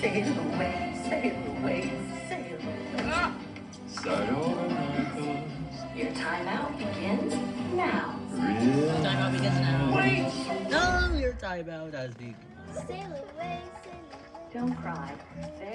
Sail away, sail away, sail away. Ah! Start over, Your timeout begins now. Real Timeout begins now. Wait! No, your timeout has begun. Sail away, sail away. Don't cry. There, there.